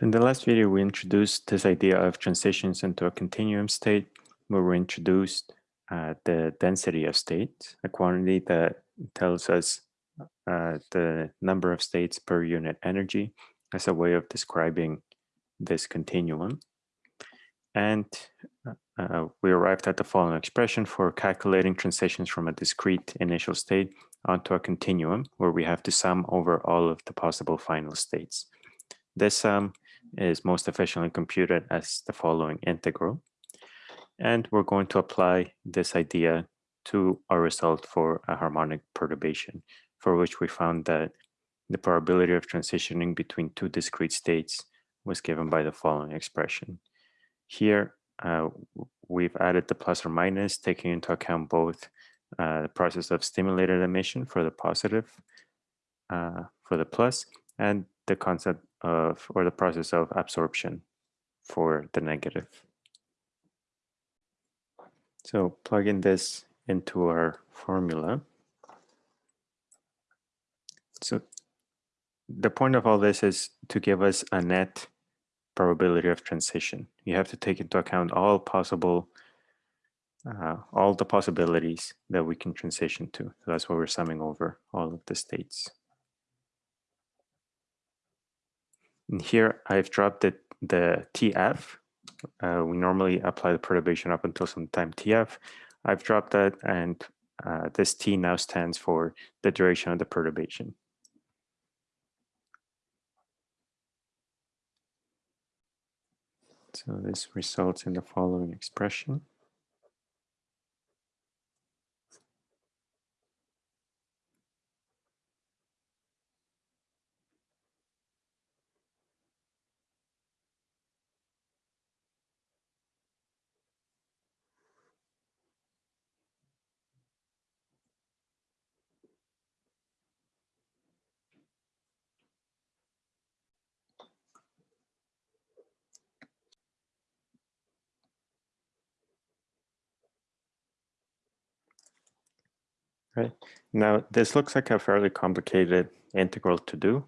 In the last video, we introduced this idea of transitions into a continuum state, where we introduced uh, the density of states, a quantity that tells us uh, the number of states per unit energy as a way of describing this continuum. And uh, we arrived at the following expression for calculating transitions from a discrete initial state onto a continuum, where we have to sum over all of the possible final states. This sum is most efficiently computed as the following integral. And we're going to apply this idea to our result for a harmonic perturbation, for which we found that the probability of transitioning between two discrete states was given by the following expression. Here, uh, we've added the plus or minus, taking into account both uh, the process of stimulated emission for the positive, uh, for the plus, and the concept of, or the process of absorption for the negative. So plugging this into our formula. So the point of all this is to give us a net probability of transition. You have to take into account all possible, uh, all the possibilities that we can transition to. So that's why we're summing over all of the states. And here I've dropped it, the TF. Uh, we normally apply the perturbation up until some time TF. I've dropped that and uh, this T now stands for the duration of the perturbation. So this results in the following expression. Right. Now, this looks like a fairly complicated integral to do.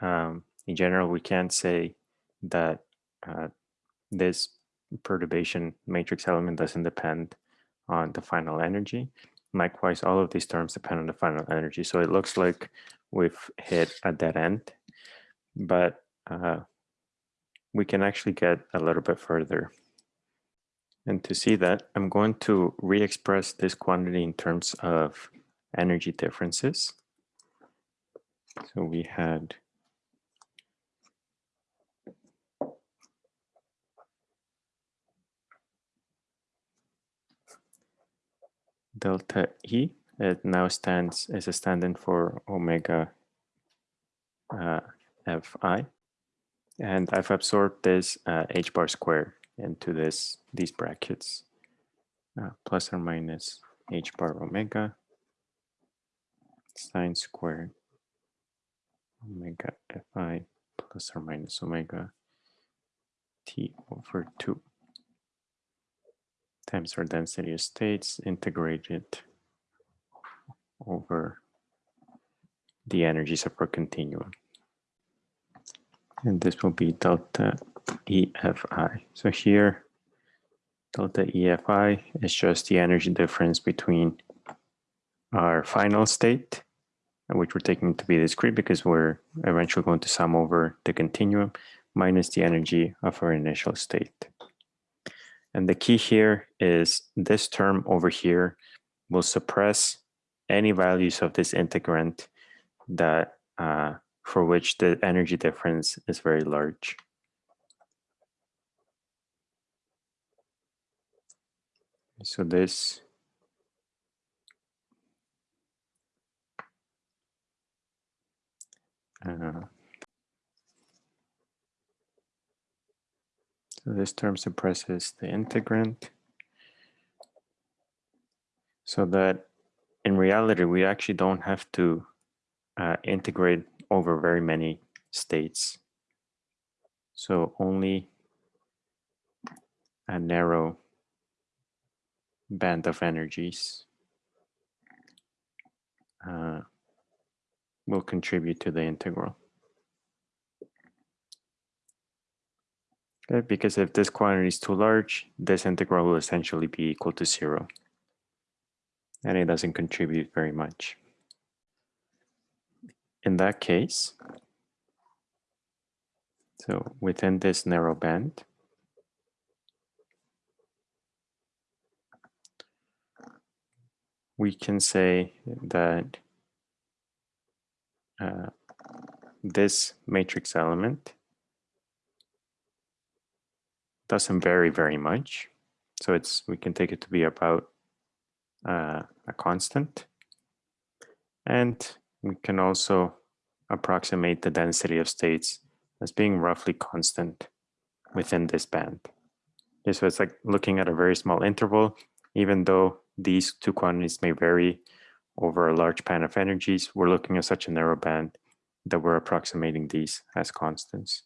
Um, in general, we can't say that uh, this perturbation matrix element doesn't depend on the final energy. Likewise, all of these terms depend on the final energy. So it looks like we've hit a dead end, but uh, we can actually get a little bit further and to see that, I'm going to re-express this quantity in terms of energy differences. So we had delta E. It now stands as a stand-in for omega uh, Fi. And I've absorbed this uh, h bar square into this these brackets uh, plus or minus h bar omega sine squared omega fi plus or minus omega t over 2 times our density of states integrated over the energies of our continuum. And this will be delta EFI. So here, delta EFI is just the energy difference between our final state, which we're taking to be discrete because we're eventually going to sum over the continuum, minus the energy of our initial state. And the key here is this term over here will suppress any values of this integrand that uh, for which the energy difference is very large. So this uh, so this term suppresses the integrand so that in reality we actually don't have to uh, integrate over very many states. So only a narrow band of energies uh, will contribute to the integral. Okay, because if this quantity is too large, this integral will essentially be equal to zero. And it doesn't contribute very much. In that case, so within this narrow band, we can say that uh, this matrix element doesn't vary very much. So it's we can take it to be about uh, a constant. And we can also approximate the density of states as being roughly constant within this band. Okay, so it's like looking at a very small interval, even though these two quantities may vary over a large span of energies, we're looking at such a narrow band that we're approximating these as constants.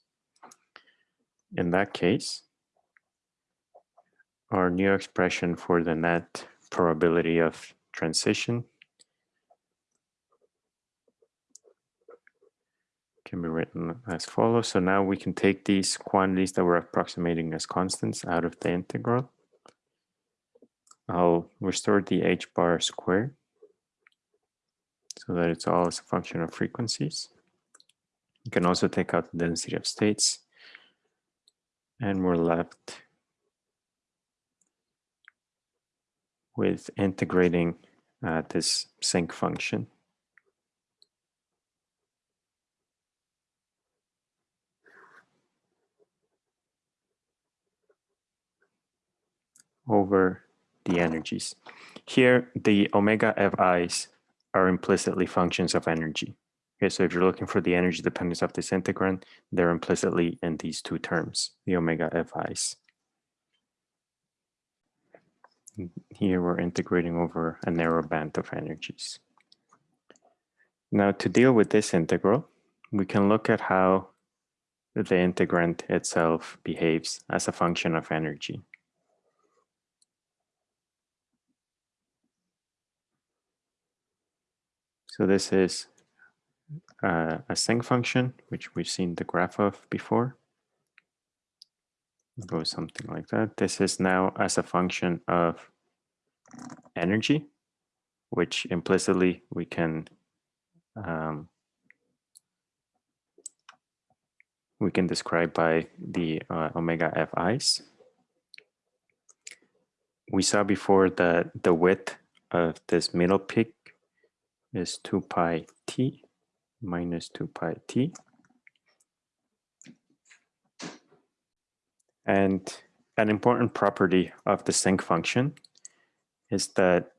In that case, our new expression for the net probability of transition can be written as follows. So now we can take these quantities that we're approximating as constants out of the integral. I'll restore the h bar square so that it's all as a function of frequencies. You can also take out the density of states and we're left with integrating uh, this sinc function. over the energies. Here, the omega fi's are implicitly functions of energy. Okay, so if you're looking for the energy dependence of this integrand, they're implicitly in these two terms, the omega fi's. Here we're integrating over a narrow band of energies. Now to deal with this integral, we can look at how the integrand itself behaves as a function of energy. So this is uh, a sinc function, which we've seen the graph of before. It goes something like that. This is now as a function of energy, which implicitly we can um, we can describe by the uh, omega fi's. We saw before that the width of this middle peak is 2 pi t minus 2 pi t. And an important property of the sinc function is that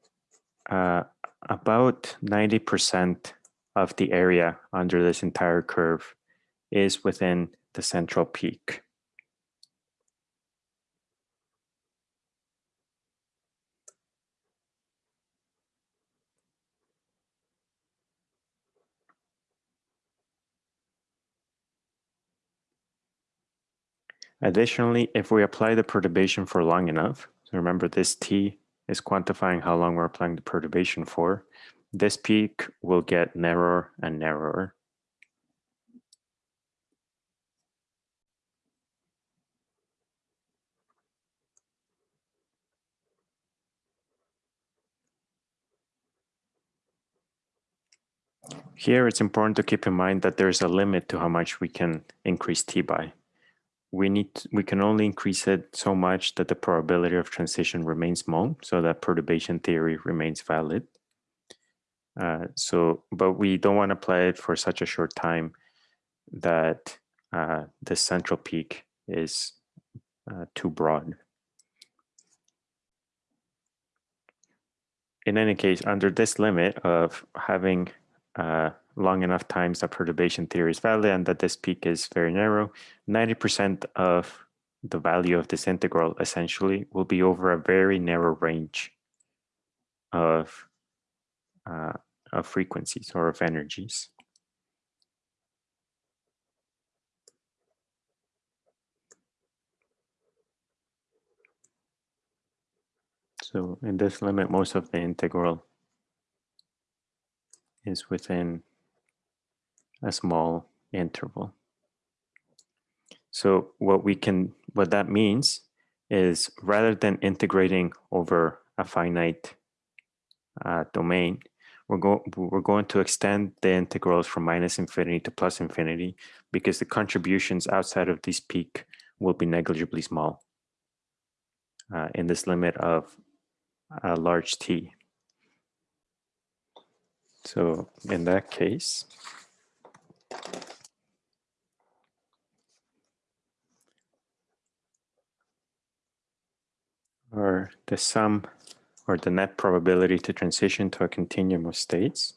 uh, about 90% of the area under this entire curve is within the central peak. Additionally, if we apply the perturbation for long enough, so remember this t is quantifying how long we're applying the perturbation for, this peak will get narrower and narrower. Here, it's important to keep in mind that there's a limit to how much we can increase t by we need we can only increase it so much that the probability of transition remains small so that perturbation theory remains valid. Uh, so but we don't want to apply it for such a short time that uh, the central peak is uh, too broad. In any case under this limit of having uh, long enough times that perturbation theory is valid and that this peak is very narrow, 90% of the value of this integral essentially will be over a very narrow range of, uh, of frequencies or of energies. So in this limit, most of the integral is within a small interval. So what we can what that means is rather than integrating over a finite uh, domain, we're, go we're going to extend the integrals from minus infinity to plus infinity because the contributions outside of this peak will be negligibly small uh, in this limit of a large t. So in that case, or the sum or the net probability to transition to a continuum of states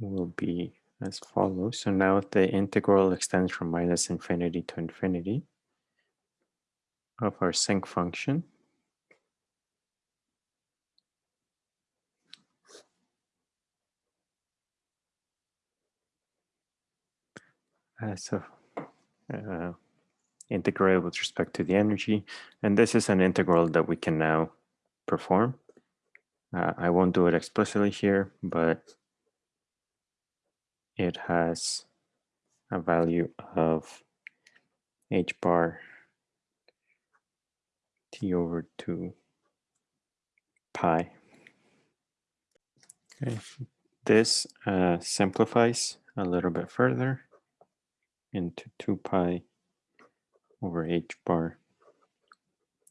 will be as follows. So now the integral extends from minus infinity to infinity of our sinc function. As a uh, integral with respect to the energy. And this is an integral that we can now perform. Uh, I won't do it explicitly here, but it has a value of h bar t over 2 pi. Okay. This uh, simplifies a little bit further into 2 pi over h bar,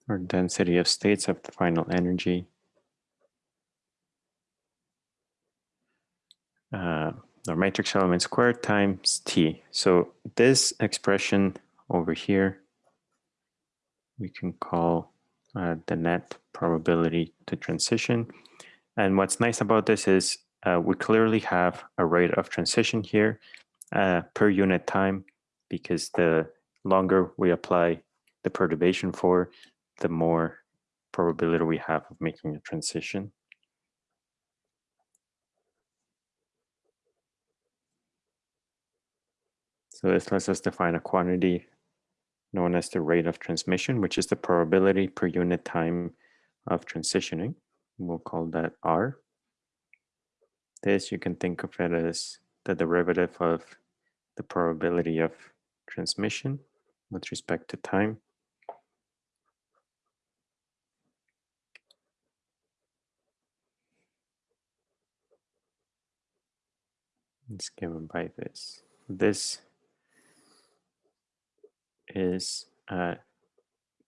or density of states of the final energy. Uh, or matrix element squared times t. So this expression over here, we can call uh, the net probability to transition. And what's nice about this is uh, we clearly have a rate of transition here uh, per unit time because the longer we apply the perturbation for, the more probability we have of making a transition. So this lets us define a quantity known as the rate of transmission, which is the probability per unit time of transitioning. We'll call that R. This you can think of it as the derivative of the probability of transmission with respect to time. It's given by this. This is, uh,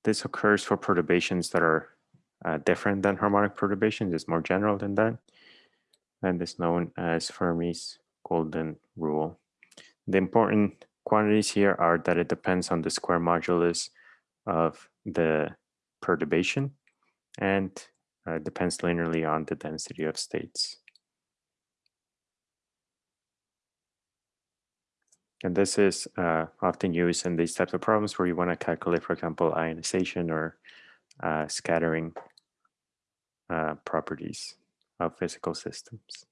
this occurs for perturbations that are uh, different than harmonic perturbations. It's more general than that. And is known as Fermi's golden rule. The important quantities here are that it depends on the square modulus of the perturbation and uh, depends linearly on the density of states. And this is uh, often used in these types of problems where you want to calculate, for example, ionization or uh, scattering uh, properties of physical systems.